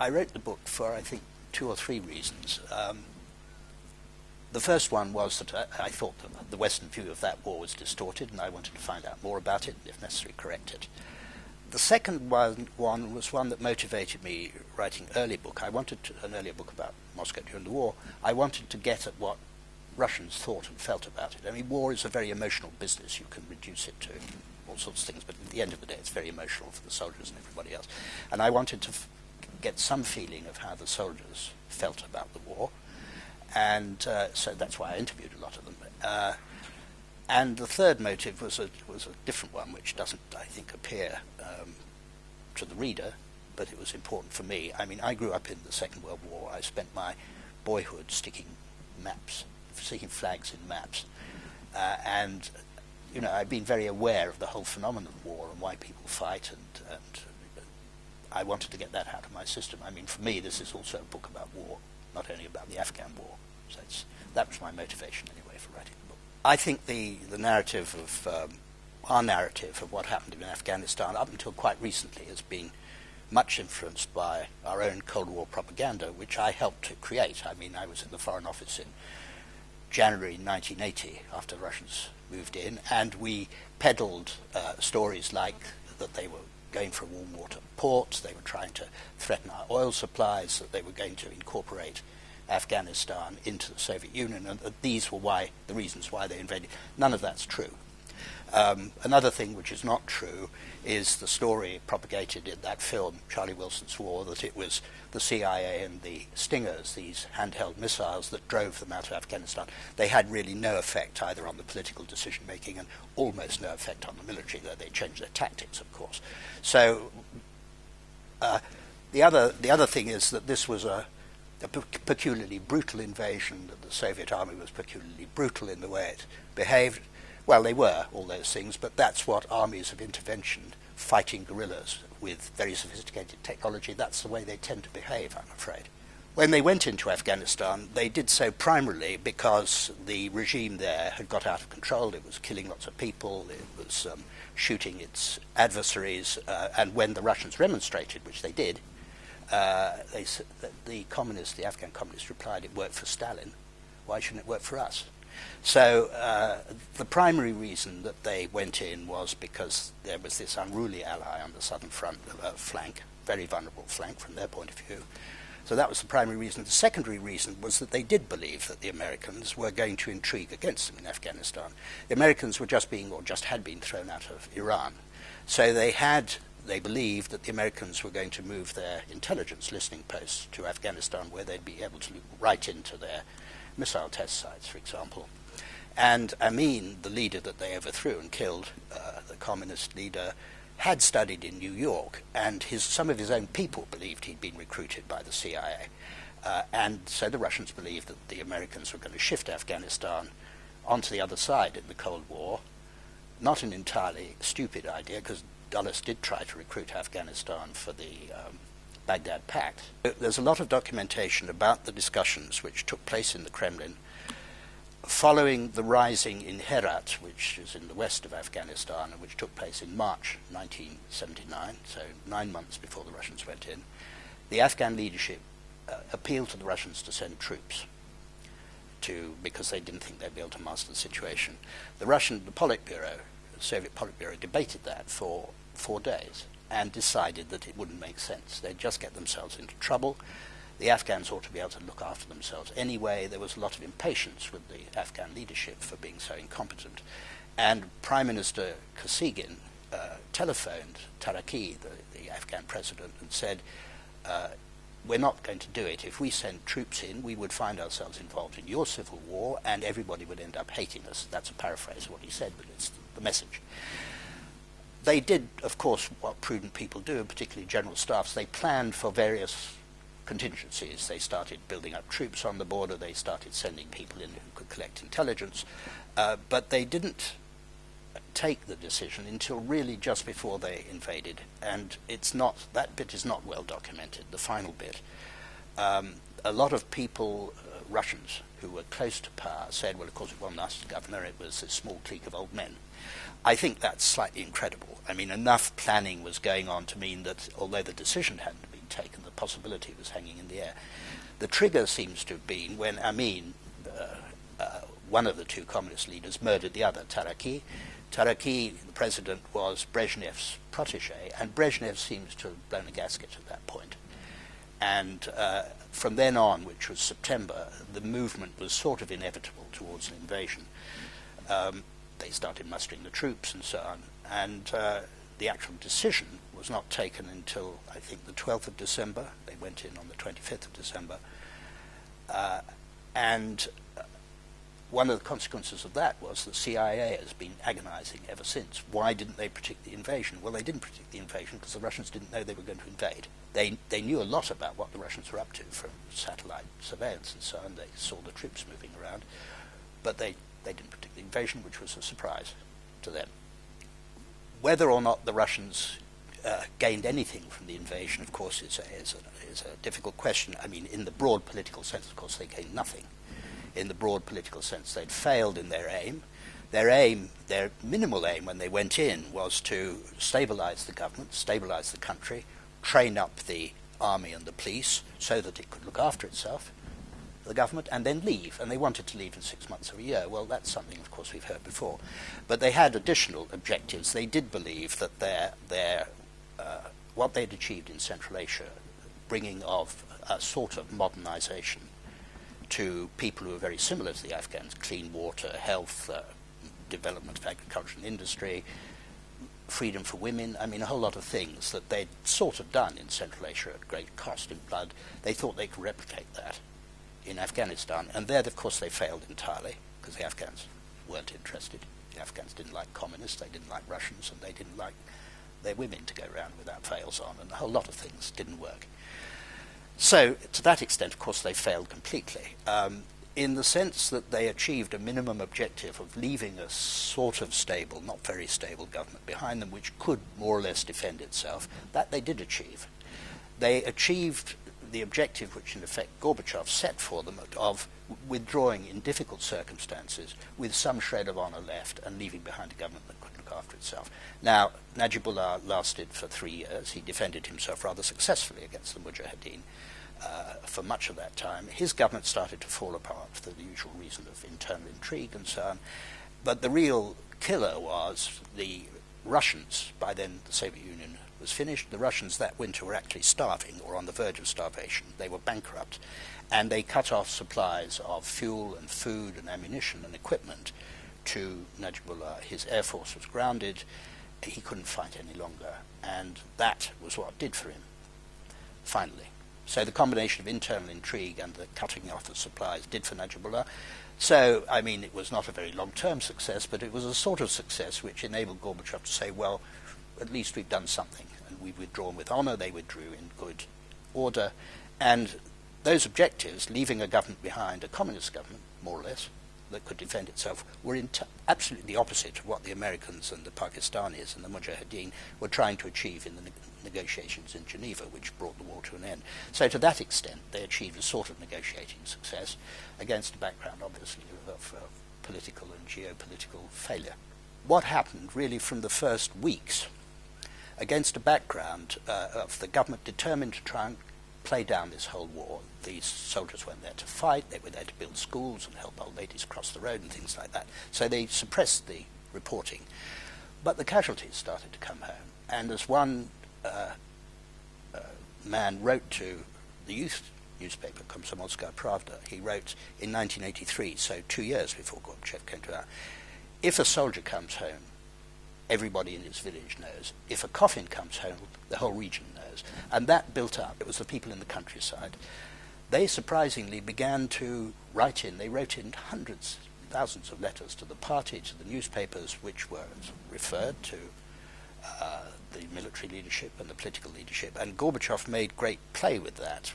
I wrote the book for, I think, two or three reasons. Um, the first one was that I, I thought the Western view of that war was distorted, and I wanted to find out more about it, and if necessary, correct it. The second one, one was one that motivated me writing early book. I wanted to, an earlier book about Moscow during the war. I wanted to get at what Russians thought and felt about it. I mean, war is a very emotional business. You can reduce it to all sorts of things, but at the end of the day, it's very emotional for the soldiers and everybody else. And I wanted to get some feeling of how the soldiers felt about the war and uh, so that's why I interviewed a lot of them. Uh, and the third motive was a was a different one, which doesn't, I think, appear um, to the reader, but it was important for me. I mean, I grew up in the Second World War. I spent my boyhood sticking maps, sticking flags in maps, uh, and you know, I've been very aware of the whole phenomenon of war and why people fight, and, and I wanted to get that out of my system. I mean, for me, this is also a book about war not only about the Afghan war. So that was my motivation anyway for writing the book. I think the, the narrative of um, our narrative of what happened in Afghanistan up until quite recently has been much influenced by our own Cold War propaganda, which I helped to create. I mean, I was in the Foreign Office in January 1980 after the Russians moved in, and we peddled uh, stories like that they were going for a warm water port, they were trying to threaten our oil supplies, that they were going to incorporate Afghanistan into the Soviet Union, and that these were why the reasons why they invaded. None of that's true. Um, another thing which is not true is the story propagated in that film, Charlie Wilson's War, that it was the CIA and the Stingers, these handheld missiles, that drove them out of Afghanistan. They had really no effect either on the political decision making and almost no effect on the military, though they changed their tactics, of course. So uh, the other the other thing is that this was a, a peculiarly brutal invasion. That the Soviet army was peculiarly brutal in the way it behaved. Well, they were all those things, but that's what armies of intervention fighting guerrillas with very sophisticated technology, that's the way they tend to behave, I'm afraid. When they went into Afghanistan, they did so primarily because the regime there had got out of control. It was killing lots of people, it was um, shooting its adversaries, uh, and when the Russians remonstrated, which they did, uh, they, the communists, the Afghan communists replied, it worked for Stalin. Why shouldn't it work for us? So uh, the primary reason that they went in was because there was this unruly ally on the southern front flank, very vulnerable flank from their point of view. So that was the primary reason. The secondary reason was that they did believe that the Americans were going to intrigue against them in Afghanistan. The Americans were just being, or just had been thrown out of Iran. So they had, they believed that the Americans were going to move their intelligence listening posts to Afghanistan where they'd be able to look right into their missile test sites, for example. And Amin, the leader that they overthrew and killed, uh, the communist leader, had studied in New York, and his, some of his own people believed he'd been recruited by the CIA. Uh, and so the Russians believed that the Americans were going to shift Afghanistan onto the other side in the Cold War. Not an entirely stupid idea, because Dulles did try to recruit Afghanistan for the um, Baghdad Pact. There's a lot of documentation about the discussions which took place in the Kremlin following the rising in Herat, which is in the west of Afghanistan, and which took place in March 1979, so nine months before the Russians went in, the Afghan leadership uh, appealed to the Russians to send troops to because they didn't think they'd be able to master the situation. The Russian, the Politburo, Soviet Politburo, debated that for four days and decided that it wouldn't make sense. They'd just get themselves into trouble the Afghans ought to be able to look after themselves. Anyway, there was a lot of impatience with the Afghan leadership for being so incompetent. And Prime Minister Kosygin uh, telephoned Taraki, the, the, Afghan president, and said, uh, we're not going to do it. If we send troops in, we would find ourselves involved in your civil war, and everybody would end up hating us. That's a paraphrase of what he said, but it's the message. They did, of course, what prudent people do, particularly general staffs. They planned for various contingencies. They started building up troops on the border, they started sending people in who could collect intelligence, uh, but they didn't take the decision until really just before they invaded, and it's not, that bit is not well documented, the final bit. Um, a lot of people, Russians, who were close to power said, well, of course, it wasn't us, governor, it was a small clique of old men. I think that's slightly incredible. I mean, enough planning was going on to mean that although the decision hadn't been taken. The possibility was hanging in the air. The trigger seems to have been when Amin, uh, uh, one of the two communist leaders, murdered the other, Taraki. Taraki, the president, was Brezhnev's protege, and Brezhnev seems to have blown a gasket at that point. And uh, from then on, which was September, the movement was sort of inevitable towards an invasion. Um, they started mustering the troops and so on, and uh, the actual decision was not taken until I think the 12th of December. They went in on the 25th of December, uh, and one of the consequences of that was the CIA has been agonizing ever since. Why didn't they predict the invasion? Well, they didn't predict the invasion because the Russians didn't know they were going to invade. They, they knew a lot about what the Russians were up to from satellite surveillance and so on. They saw the troops moving around, but they, they didn't predict the invasion, which was a surprise to them. Whether or not the Russians uh, gained anything from the invasion, of course, is a, is, a, is a difficult question. I mean, in the broad political sense, of course, they gained nothing in the broad political sense. They'd failed in their aim. Their aim, their minimal aim when they went in, was to stabilize the government, stabilize the country, train up the army and the police so that it could look after itself, the government, and then leave. And they wanted to leave in six months or a year. Well, that's something, of course, we've heard before. But they had additional objectives. They did believe that their, their, uh, what they'd achieved in Central Asia, bringing of a sort of modernization to people who are very similar to the Afghans, clean water, health, uh, development of agriculture and industry, freedom for women, I mean a whole lot of things that they'd sort of done in Central Asia at great cost in blood. They thought they could replicate that in Afghanistan, and there of course they failed entirely because the Afghans weren't interested. The Afghans didn't like communists, they didn't like Russians, and they didn't like their women to go around without veils on, and a whole lot of things didn't work. So, to that extent, of course, they failed completely, um, in the sense that they achieved a minimum objective of leaving a sort of stable, not very stable government behind them, which could more or less defend itself. That they did achieve. They achieved the objective which, in effect, Gorbachev set for them of withdrawing in difficult circumstances with some shred of honor left and leaving behind a government that after itself. Now, Najibullah lasted for three years. He defended himself rather successfully against the Mujahideen uh, for much of that time. His government started to fall apart for the usual reason of internal intrigue and so on. But the real killer was the Russians. By then, the Soviet Union was finished. The Russians that winter were actually starving or on the verge of starvation. They were bankrupt. And they cut off supplies of fuel and food and ammunition and equipment to Najibullah. His air force was grounded. He couldn't fight any longer. And that was what did for him, finally. So the combination of internal intrigue and the cutting off of supplies did for Najibullah. So, I mean, it was not a very long-term success, but it was a sort of success which enabled Gorbachev to say, well, at least we've done something. And we've withdrawn with honor, they withdrew in good order. And those objectives, leaving a government behind, a communist government, more or less, that could defend itself, were absolutely the opposite of what the Americans and the Pakistanis and the Mujahideen were trying to achieve in the negotiations in Geneva, which brought the war to an end. So to that extent, they achieved a sort of negotiating success against a background, obviously, of, of political and geopolitical failure. What happened really from the first weeks, against a background uh, of the government determined to try and play down this whole war. These soldiers weren't there to fight, they were there to build schools and help old ladies cross the road and things like that. So they suppressed the reporting. But the casualties started to come home. And as one uh, uh, man wrote to the youth newspaper, Komsomolskaya Pravda, he wrote in 1983, so two years before Gorbachev came to power, if a soldier comes home, everybody in his village knows. If a coffin comes home, the whole region And that built up. It was the people in the countryside. They surprisingly began to write in. They wrote in hundreds, thousands of letters to the party, to the newspapers, which were referred to uh, the military leadership and the political leadership, and Gorbachev made great play with that.